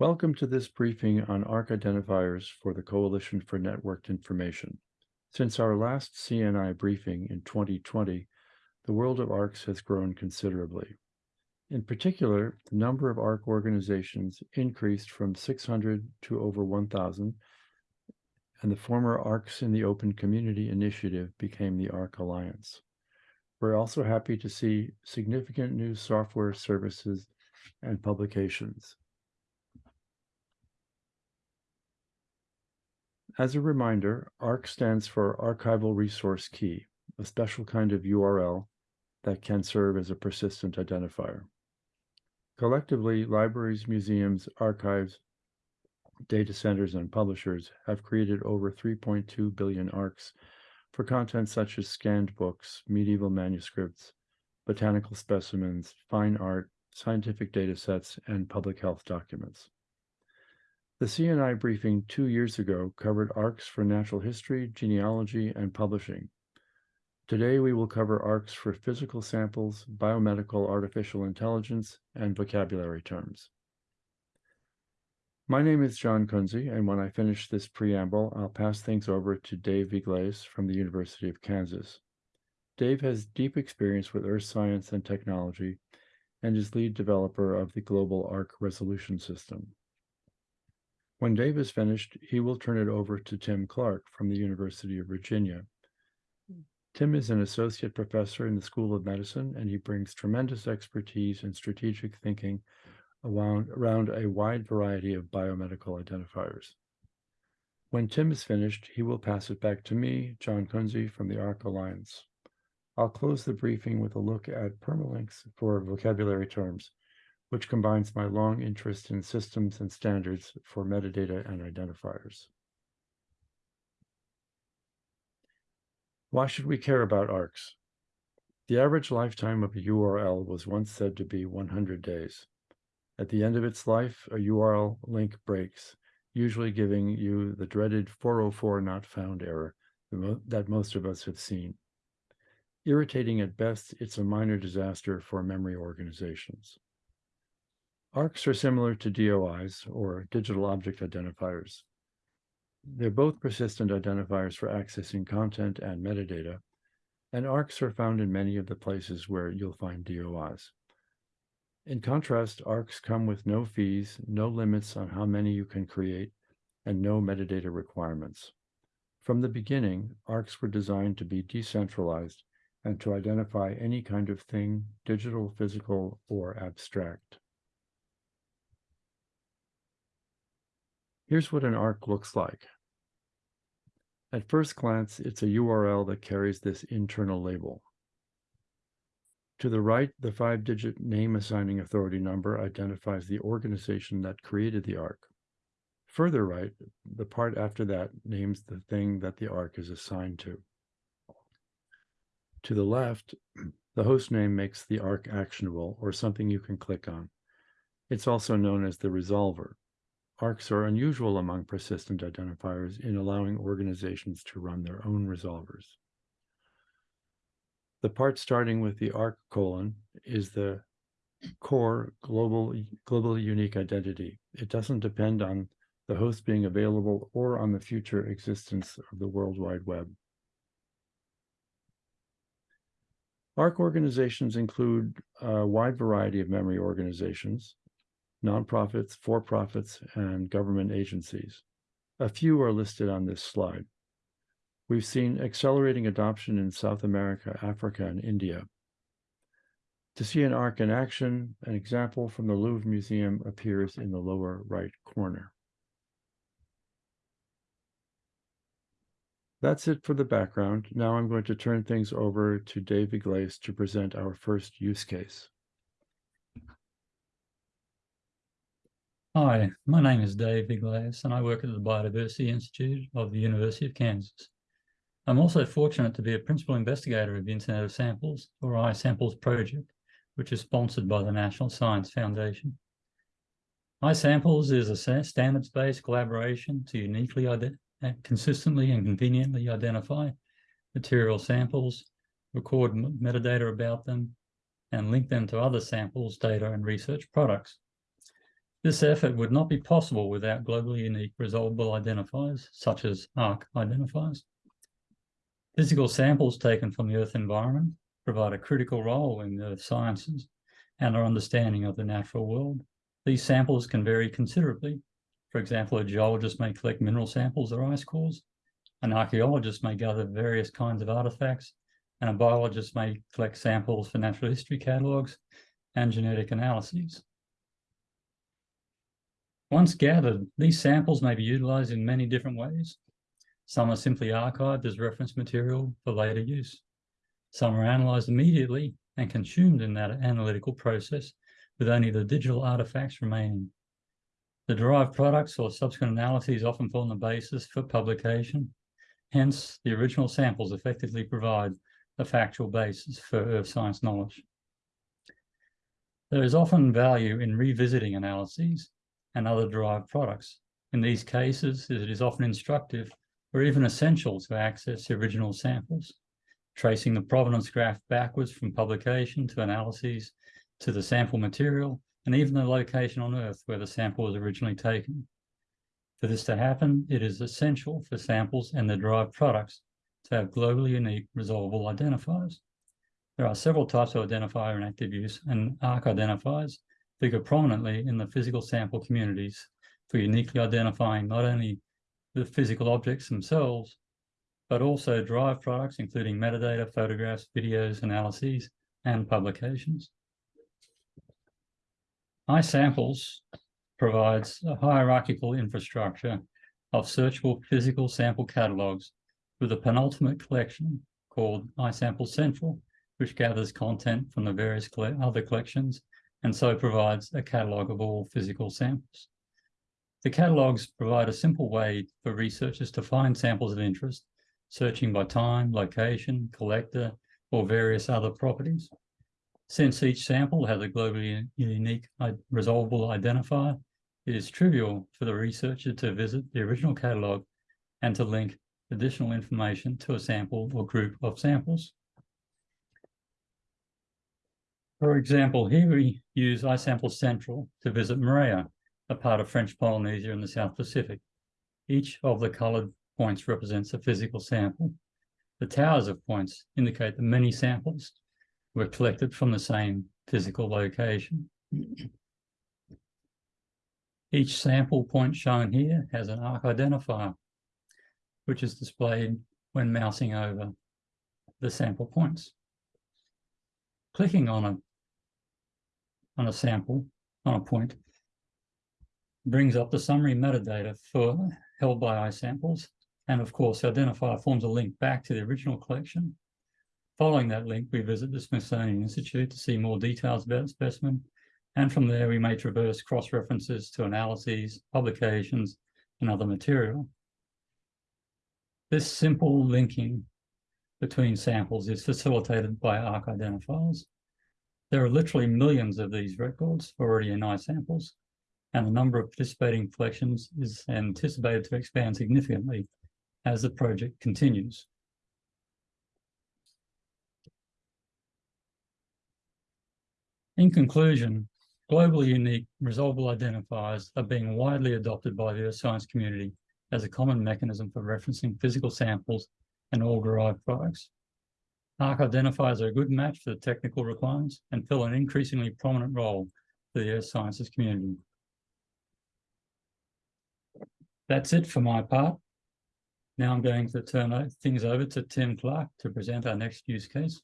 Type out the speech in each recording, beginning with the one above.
Welcome to this briefing on ARK identifiers for the Coalition for Networked Information. Since our last CNI briefing in 2020, the world of ARKs has grown considerably. In particular, the number of ARK organizations increased from 600 to over 1,000, and the former ARKs in the Open Community Initiative became the ARK Alliance. We're also happy to see significant new software services and publications. As a reminder, ARK stands for Archival Resource Key, a special kind of URL that can serve as a persistent identifier. Collectively, libraries, museums, archives, data centers, and publishers have created over 3.2 billion ARKs for content such as scanned books, medieval manuscripts, botanical specimens, fine art, scientific data sets, and public health documents. The CNI briefing two years ago covered ARKs for natural history, genealogy, and publishing. Today, we will cover ARKs for physical samples, biomedical artificial intelligence, and vocabulary terms. My name is John Kunze, and when I finish this preamble, I'll pass things over to Dave Vieglais from the University of Kansas. Dave has deep experience with earth science and technology and is lead developer of the Global ARK Resolution System. When Dave is finished, he will turn it over to Tim Clark from the University of Virginia. Hmm. Tim is an associate professor in the School of Medicine, and he brings tremendous expertise in strategic thinking around, around a wide variety of biomedical identifiers. When Tim is finished, he will pass it back to me, John Kunze from the ARK Alliance. I'll close the briefing with a look at permalinks for vocabulary terms which combines my long interest in systems and standards for metadata and identifiers. Why should we care about ARKs? The average lifetime of a URL was once said to be 100 days. At the end of its life, a URL link breaks, usually giving you the dreaded 404 not found error that most of us have seen. Irritating at best, it's a minor disaster for memory organizations. ARKs are similar to DOIs, or Digital Object Identifiers. They're both persistent identifiers for accessing content and metadata, and ARKs are found in many of the places where you'll find DOIs. In contrast, ARKs come with no fees, no limits on how many you can create, and no metadata requirements. From the beginning, ARKs were designed to be decentralized and to identify any kind of thing, digital, physical, or abstract. Here's what an ARK looks like. At first glance, it's a URL that carries this internal label. To the right, the five-digit name assigning authority number identifies the organization that created the ARK. Further right, the part after that names the thing that the ARK is assigned to. To the left, the host name makes the ARK actionable or something you can click on. It's also known as the resolver. ARKs are unusual among persistent identifiers in allowing organizations to run their own resolvers. The part starting with the ARK colon is the core global, global unique identity. It doesn't depend on the host being available or on the future existence of the World Wide Web. ARK organizations include a wide variety of memory organizations, nonprofits, for-profits, and government agencies. A few are listed on this slide. We've seen accelerating adoption in South America, Africa, and India. To see an ARK in action, an example from the Louvre Museum appears in the lower right corner. That's it for the background. Now I'm going to turn things over to Dave Vieglais to present our first use case. Hi, my name is Dave Vieglais and I work at the Biodiversity Institute of the University of Kansas. I'm also fortunate to be a principal investigator of the Internet of Samples, or iSamples project, which is sponsored by the National Science Foundation. iSamples is a standards-based collaboration to uniquely, uh, consistently and conveniently identify material samples, record metadata about them, and link them to other samples, data, and research products. This effort would not be possible without globally unique resolvable identifiers, such as ARK identifiers. Physical samples taken from the Earth environment provide a critical role in the earth sciences and our understanding of the natural world. These samples can vary considerably. For example, a geologist may collect mineral samples or ice cores. An archaeologist may gather various kinds of artifacts, and a biologist may collect samples for natural history catalogues and genetic analyses. Once gathered, these samples may be utilized in many different ways. Some are simply archived as reference material for later use. Some are analyzed immediately and consumed in that analytical process with only the digital artifacts remaining. The derived products or subsequent analyses often form the basis for publication. Hence, the original samples effectively provide a factual basis for earth science knowledge. There is often value in revisiting analyses and other derived products. In these cases, it is often instructive or even essential to access the original samples, tracing the provenance graph backwards from publication to analyses to the sample material and even the location on Earth where the sample was originally taken. For this to happen, it is essential for samples and the derived products to have globally unique resolvable identifiers. There are several types of identifier in active use, and ARK identifiers figure prominently in the physical sample communities for uniquely identifying not only the physical objects themselves, but also derived products, including metadata, photographs, videos, analyses, and publications. iSamples provides a hierarchical infrastructure of searchable physical sample catalogs with a penultimate collection called iSample Central, which gathers content from the various other collections and so provides a catalog of all physical samples. The catalogs provide a simple way for researchers to find samples of interest, searching by time, location, collector, or various other properties. Since each sample has a globally unique uh, resolvable identifier, it is trivial for the researcher to visit the original catalog and to link additional information to a sample or group of samples. For example, here we use iSample Central to visit Moorea, a part of French Polynesia in the South Pacific. Each of the colored points represents a physical sample. The towers of points indicate that many samples were collected from the same physical location. Each sample point shown here has an ARK identifier, which is displayed when mousing over the sample points. Clicking on a on a sample, on a point, brings up the summary metadata for held by iSamples. And of course, identifier forms a link back to the original collection. Following that link, we visit the Smithsonian Institute to see more details about the specimen. And from there, we may traverse cross-references to analyses, publications, and other material. This simple linking between samples is facilitated by ARK identifiers. There are literally millions of these records already in iSamples, and the number of participating collections is anticipated to expand significantly as the project continues. In conclusion, globally unique resolvable identifiers are being widely adopted by the earth science community as a common mechanism for referencing physical samples and all derived products. ARK identifiers are a good match for the technical requirements and fill an increasingly prominent role for the earth sciences community. That's it for my part. Now I'm going to turn things over to Tim Clark to present our next use case.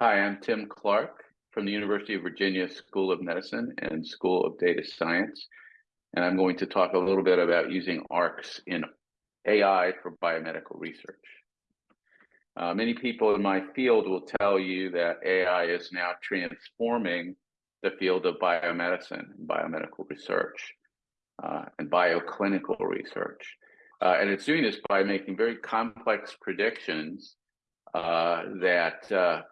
Hi, I'm Tim Clark from the University of Virginia School of Medicine and School of Data Science. And I'm going to talk a little bit about using ARKs in AI for biomedical research. Uh, many people in my field will tell you that AI is now transforming the field of biomedicine and biomedical research uh, and bioclinical research. Uh, and it's doing this by making very complex predictions uh, that uh,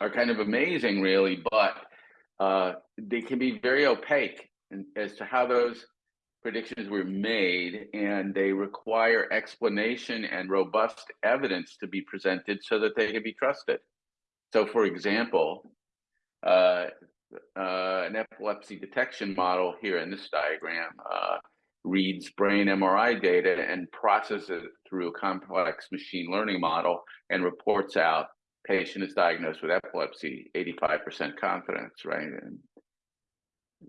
are kind of amazing, really, but uh, they can be very opaque as to how those predictions were made and they require explanation and robust evidence to be presented so that they can be trusted. So for example, uh, uh, an epilepsy detection model here in this diagram uh, reads brain MRI data and processes it through a complex machine learning model and reports out patient is diagnosed with epilepsy, 85% confidence, right? And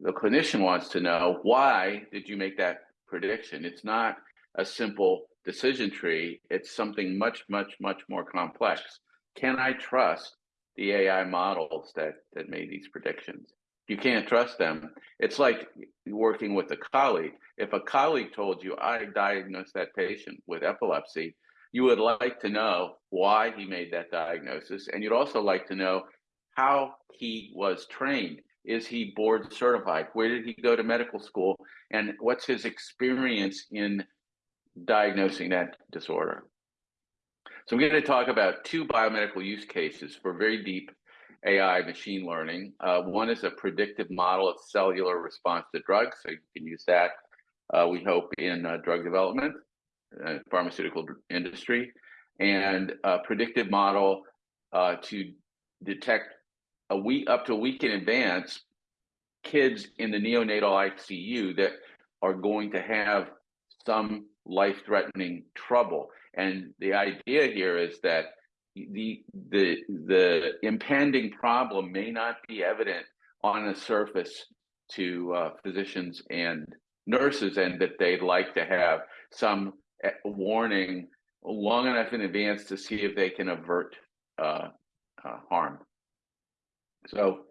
the clinician wants to know why did you make that prediction? It's not a simple decision tree. It's something much, much, much more complex. Can I trust the AI models that that made these predictions? You can't trust them. It's like working with a colleague. If a colleague told you, I diagnosed that patient with epilepsy, you would like to know why he made that diagnosis. And you'd also like to know how he was trained. Is he board certified? Where did he go to medical school? And what's his experience in diagnosing that disorder? So I'm going to talk about two biomedical use cases for very deep AI machine learning. Uh, one is a predictive model of cellular response to drugs. So you can use that, uh, we hope, in uh, drug development, uh, pharmaceutical industry, and a predictive model uh, to detect a week up to a week in advance kids in the neonatal ICU that are going to have some life-threatening trouble. And the idea here is that the the the impending problem may not be evident on the surface to uh, physicians and nurses, and that they'd like to have some eh, warning long enough in advance to see if they can avert uh, uh, harm. So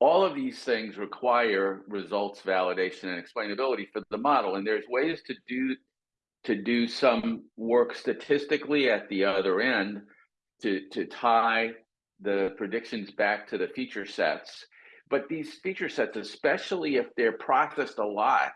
all of these things require results validation and explainability for the model, and there's ways to do to do some work statistically at the other end to, to tie the predictions back to the feature sets. But these feature sets, especially if they're processed a lot,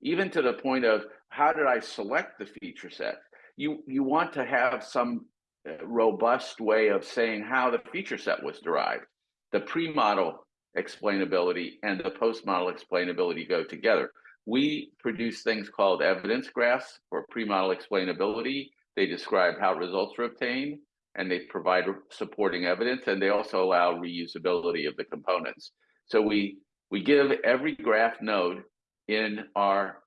even to the point of how did I select the feature set? You, you want to have some uh, robust way of saying how the feature set was derived. The pre-model explainability and the post-model explainability go together. We produce things called evidence graphs for pre-model explainability. They describe how results are obtained and they provide supporting evidence and they also allow reusability of the components. So we, we give every graph node in our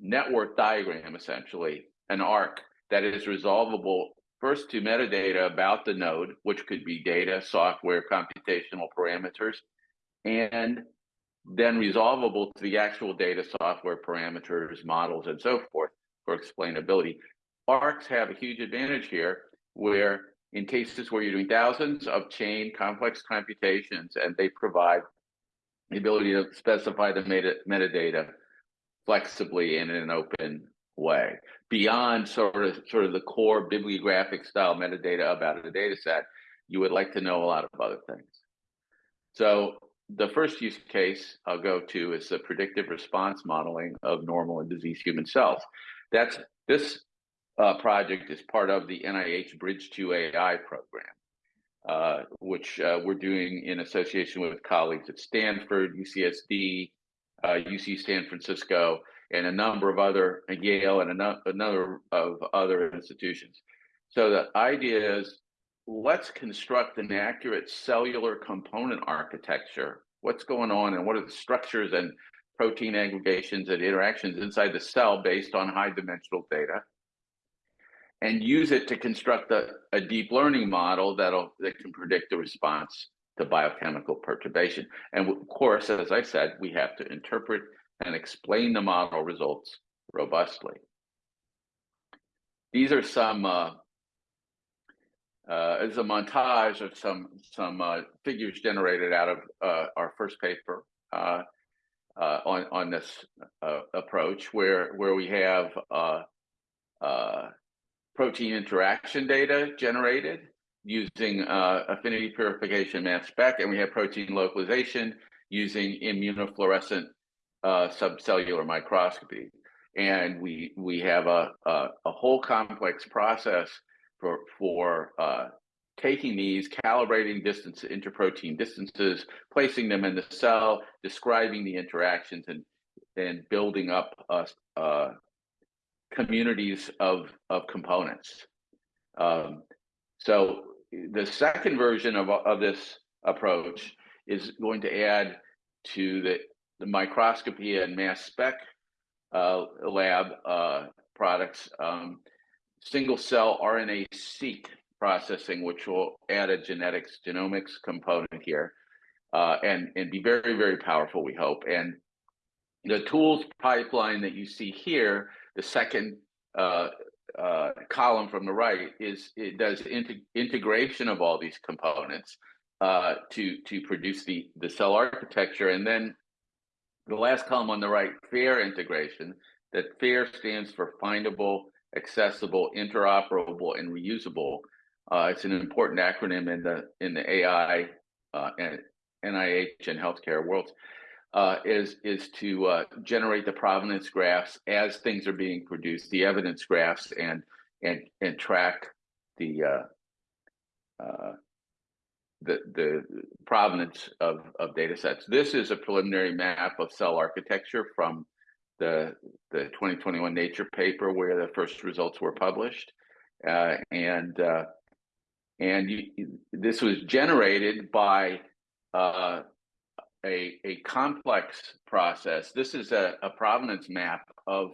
network diagram, essentially, an ARK that is resolvable first to metadata about the node, which could be data, software, computational parameters, and then resolvable to the actual data, software parameters, models, and so forth for explainability. ARKs have a huge advantage here where in cases where you're doing thousands of chain complex computations and they provide the ability to specify the meta metadata flexibly in an open way beyond sort of sort of the core bibliographic style metadata about a data set you would like to know a lot of other things so the first use case I'll go to is the predictive response modeling of normal and diseased human cells. That's this uh, project is part of the NIH Bridge to AI program, uh, which uh, we're doing in association with colleagues at Stanford, UCSD, UC uh, San Francisco, and a number of other, Yale, and a, number of other institutions. So the idea is let's construct an accurate cellular component architecture. What's going on and what are the structures and protein aggregations and interactions inside the cell based on high dimensional data and use it to construct a, a deep learning model that'll that can predict the response to biochemical perturbation. And of course, as I said, we have to interpret and explain the model results robustly. These are some uh, uh, a montage of some some uh, figures generated out of uh, our first paper uh, uh, on on this uh, approach, where where we have protein interaction data generated using affinity purification mass spec, and we have protein localization using immunofluorescent subcellular microscopy, and we we have a, a, a whole complex process for for uh, taking these, calibrating distance interprotein distances, placing them in the cell, describing the interactions, and and building up uh, uh, communities of of components. Um, so the second version of of this approach is going to add to the, the microscopy and mass spec uh, lab uh, products, um, single cell RNA-seq processing, which will add a genetics genomics component here, uh, and and be very very powerful. We hope. And the tools pipeline that you see here, the second uh, uh, column from the right, is it does integ integration of all these components uh, to to produce the the cell architecture, and then the last column on the right, FAIR integration. That FAIR stands for findable, accessible, interoperable, and reusable. Uh, it's an important acronym in the in the AI uh, and NIH and healthcare worlds. Uh, is is to uh, generate the provenance graphs as things are being produced, the evidence graphs, and and and track the uh, uh, the the provenance of of data sets. This is a preliminary map of cell architecture from the the 2021 Nature paper where the first results were published, uh, and uh, and you, this was generated by uh, a a complex process. This is a, a provenance map of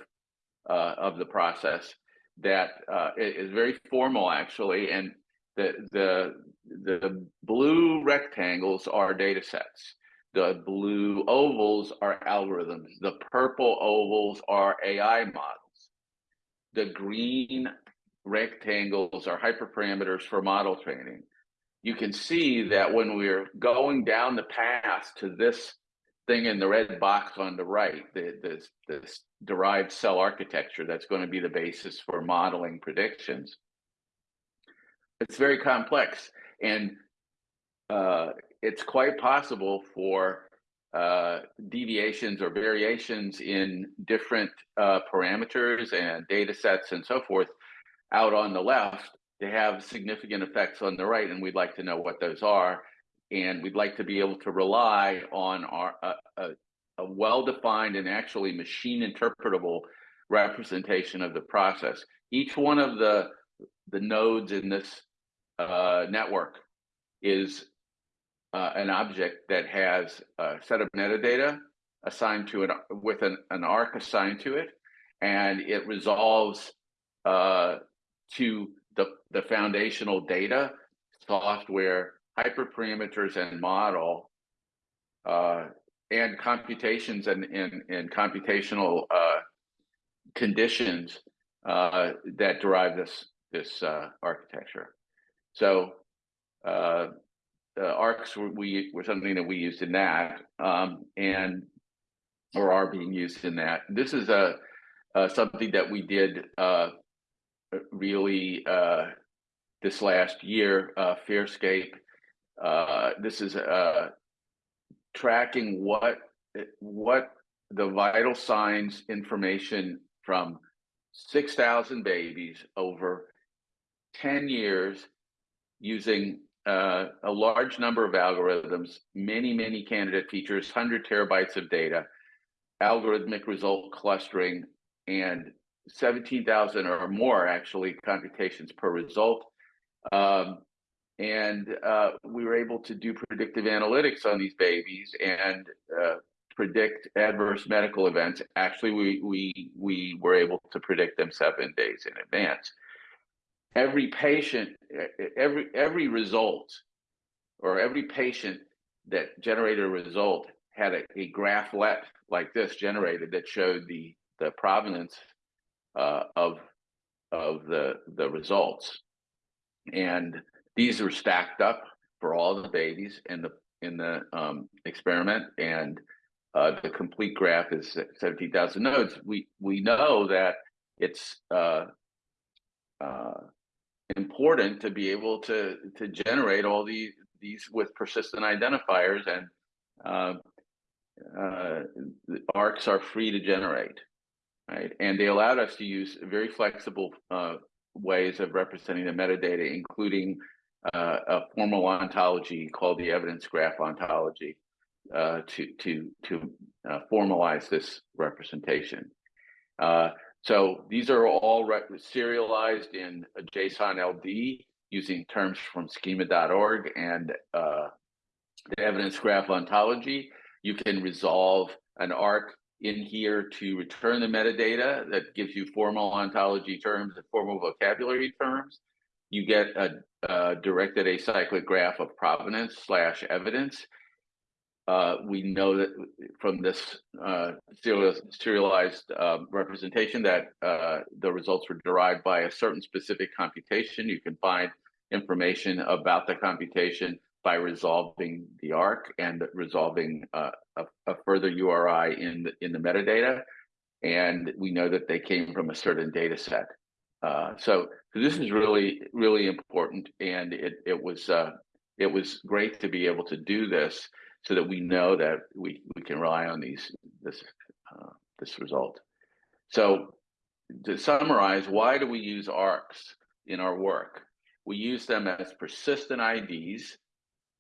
uh, of the process that uh, is very formal actually, and the the the blue rectangles are data sets. The blue ovals are algorithms. The purple ovals are AI models. The green rectangles are hyperparameters for model training. You can see that when we're going down the path to this thing in the red box on the right, the, this, this derived cell architecture that's going to be the basis for modeling predictions, it's very complex. And uh, it's quite possible for uh, deviations or variations in different uh, parameters and data sets and so forth out on the left to have significant effects on the right. And we'd like to know what those are. And we'd like to be able to rely on our a, a well-defined and actually machine interpretable representation of the process. Each one of the the nodes in this uh, network is uh, an object that has a set of metadata assigned to it with an, an ARK assigned to it, and it resolves uh, to the, the foundational data, software, hyperparameters, and model, uh, and computations and, and, and computational uh, conditions uh, that derive this, this uh, architecture. So uh, the ARKs were, we were something that we used in that, um, and or are being used in that. This is a something that we did uh, really uh, this last year. Uh, Fairscape. Uh, this is tracking what what the vital signs information from 6,000 babies over 10 years using uh, a large number of algorithms, many, many candidate features, 100 terabytes of data, algorithmic result clustering, and 17,000 or more actually computations per result. Um, and uh, we were able to do predictive analytics on these babies and uh, predict adverse medical events. Actually, we, we, we were able to predict them seven days in advance every patient, every every result, or every patient that generated a result had a, a graphlet like this generated that showed the the provenance uh, of of the the results, and these were stacked up for all the babies in the in the um, experiment, and uh, the complete graph is 17,000 nodes. We we know that it's uh, uh, important to be able to to generate all these these with persistent identifiers and uh, uh, ARKs are free to generate, right? And they allowed us to use very flexible uh, ways of representing the metadata, including uh, a formal ontology called the evidence graph ontology uh, to to to uh, formalize this representation. So these are all serialized in a JSON LD using terms from schema.org and uh, the evidence graph ontology. You can resolve an ARK in here to return the metadata that gives you formal ontology terms and formal vocabulary terms. You get a, a directed acyclic graph of provenance slash evidence. Uh, we know that from this uh, serial, serialized uh, representation that uh, the results were derived by a certain specific computation. You can find information about the computation by resolving the ARK and resolving uh, a, a, further URI in the, in the metadata. And we know that they came from a certain data set. So, so, this is really, really important. And it, it was it was great to be able to do this so that we know that we, we can rely on these this uh, this result. So to summarize, why do we use ARKs in our work? We use them as persistent IDs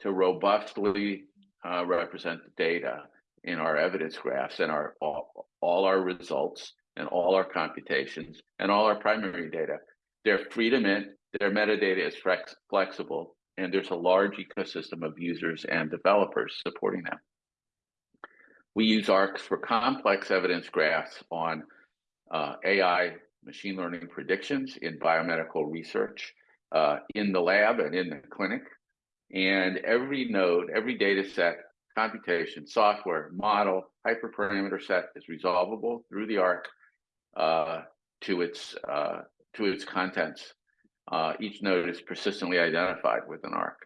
to robustly uh, represent the data in our evidence graphs and our all, all our results and all our computations and all our primary data. They're free to mint, their metadata is flex flexible, and there's a large ecosystem of users and developers supporting them. We use ARKs for complex evidence graphs on uh, AI machine learning predictions in biomedical research, uh, in the lab and in the clinic. And every node, every data set, computation, software, model, hyperparameter set is resolvable through the ARK uh, to its uh, to its contents. Uh, each node is persistently identified with an ARK.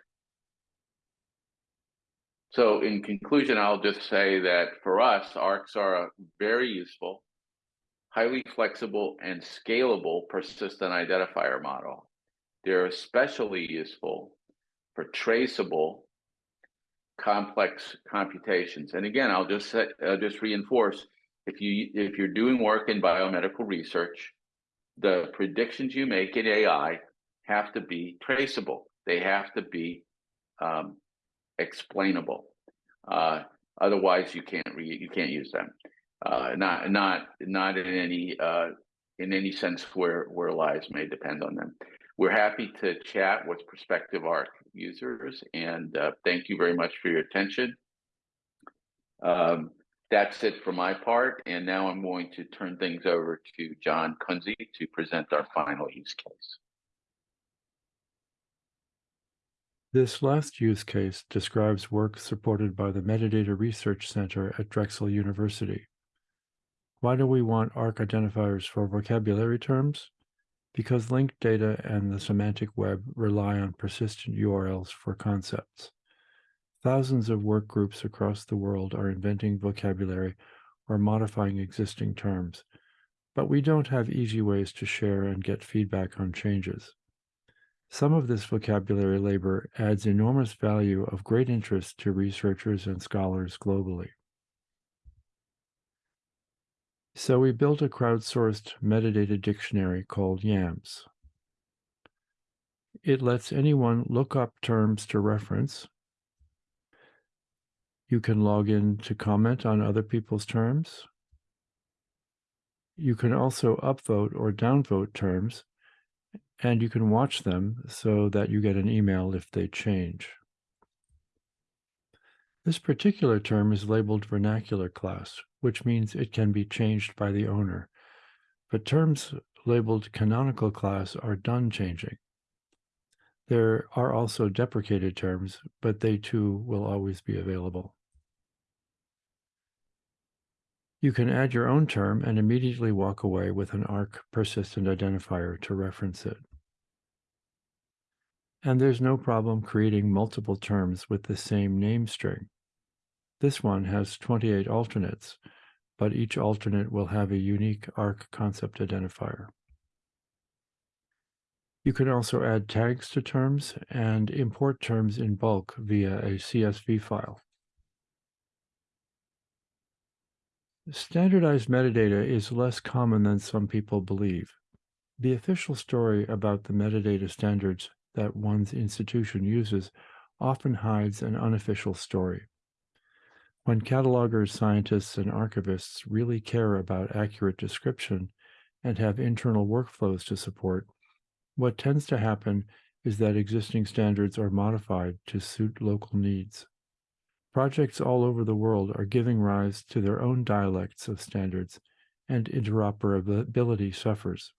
So in conclusion, I'll just say that for us, ARKs are a very useful, highly flexible and scalable persistent identifier model. They're especially useful for traceable complex computations. And again, I'll just I'll just reinforce, if you if you're doing work in biomedical research, the predictions you make in AI have to be traceable. They have to be um, explainable. Uh, otherwise, you can't you can't use them. Uh, not not not in any uh, in any sense where where lives may depend on them. We're happy to chat with prospective ARK users, and uh, thank you very much for your attention. Um, that's it for my part, and now I'm going to turn things over to John Kunze to present our final use case. This last use case describes work supported by the Metadata Research Center at Drexel University. Why do we want ARK identifiers for vocabulary terms? Because linked data and the semantic web rely on persistent URLs for concepts. Thousands of work groups across the world are inventing vocabulary or modifying existing terms, but we don't have easy ways to share and get feedback on changes. Some of this vocabulary labor adds enormous value of great interest to researchers and scholars globally. So we built a crowdsourced metadata dictionary called YAMZ. It lets anyone look up terms to reference. You can log in to comment on other people's terms. You can also upvote or downvote terms and you can watch them so that you get an email if they change. This particular term is labeled vernacular class, which means it can be changed by the owner. But terms labeled canonical class are done changing. There are also deprecated terms, but they too will always be available. You can add your own term and immediately walk away with an ARK persistent identifier to reference it. And there's no problem creating multiple terms with the same name string. This one has 28 alternates, but each alternate will have a unique ARK concept identifier. You can also add tags to terms and import terms in bulk via a CSV file. Standardized metadata is less common than some people believe. The official story about the metadata standards that one's institution uses often hides an unofficial story. When catalogers, scientists, and archivists really care about accurate description and have internal workflows to support, what tends to happen is that existing standards are modified to suit local needs. Projects all over the world are giving rise to their own dialects of standards, and interoperability suffers.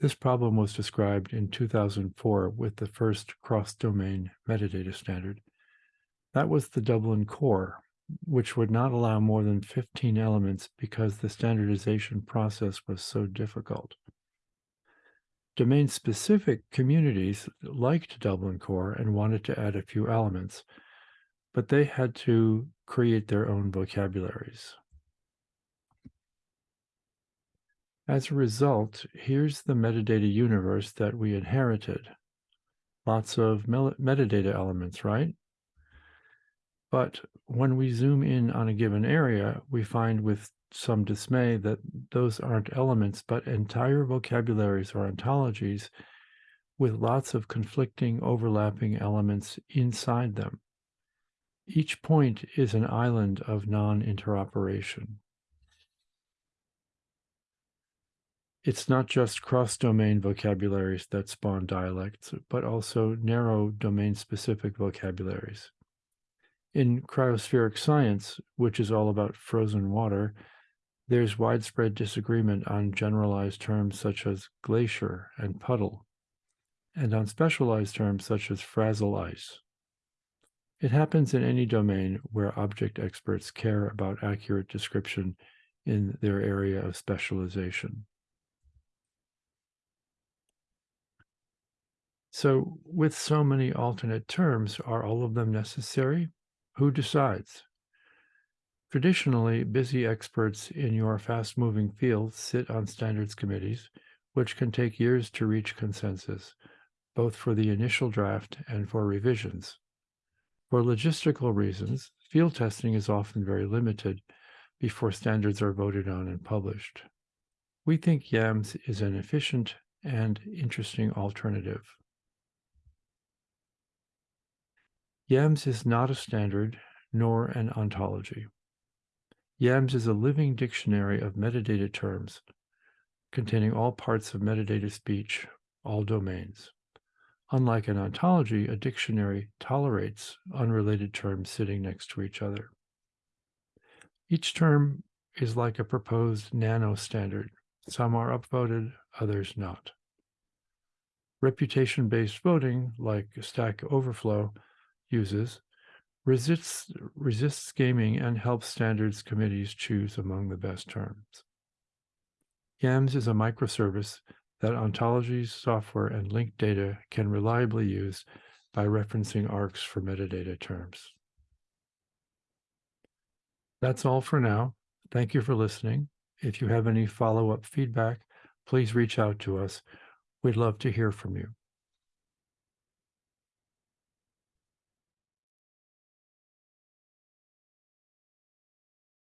This problem was described in 2004 with the first cross-domain metadata standard. That was the Dublin Core, which would not allow more than 15 elements because the standardization process was so difficult. Domain-specific communities liked Dublin Core and wanted to add a few elements, but they had to create their own vocabularies. As a result, here's the metadata universe that we inherited. Lots of metadata elements, right? But when we zoom in on a given area, we find with some dismay that those aren't elements, but entire vocabularies or ontologies with lots of conflicting, overlapping elements inside them. Each point is an island of non-interoperation. It's not just cross-domain vocabularies that spawn dialects, but also narrow domain-specific vocabularies. In cryospheric science, which is all about frozen water, there's widespread disagreement on generalized terms such as glacier and puddle, and on specialized terms such as frazil ice. It happens in any domain where object experts care about accurate description in their area of specialization. So with so many alternate terms, are all of them necessary? Who decides? Traditionally, busy experts in your fast-moving field sit on standards committees, which can take years to reach consensus, both for the initial draft and for revisions. For logistical reasons, field testing is often very limited before standards are voted on and published. We think YAMZ is an efficient and interesting alternative. YAMZ is not a standard nor an ontology. YAMZ is a living dictionary of metadata terms containing all parts of metadata speech, all domains. Unlike an ontology, a dictionary tolerates unrelated terms sitting next to each other. Each term is like a proposed nano standard. Some are upvoted, others not. Reputation-based voting, like Stack Overflow, uses resists, resists gaming and helps standards committees choose among the best terms. YAMZ is a microservice that ontologies, software, and linked data can reliably use by referencing ARKs for metadata terms. That's all for now. Thank you for listening. If you have any follow-up feedback, please reach out to us. We'd love to hear from you.